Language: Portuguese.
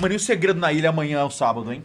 Mano, e o segredo na ilha é amanhã é o sábado, hein?